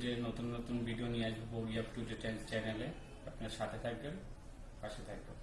Today নতুন নতুন video নিয়ে আসব বগি আপ টুডে চ্যানেলে আপনার সাথে থাকবেন, পাশে থাকবেন।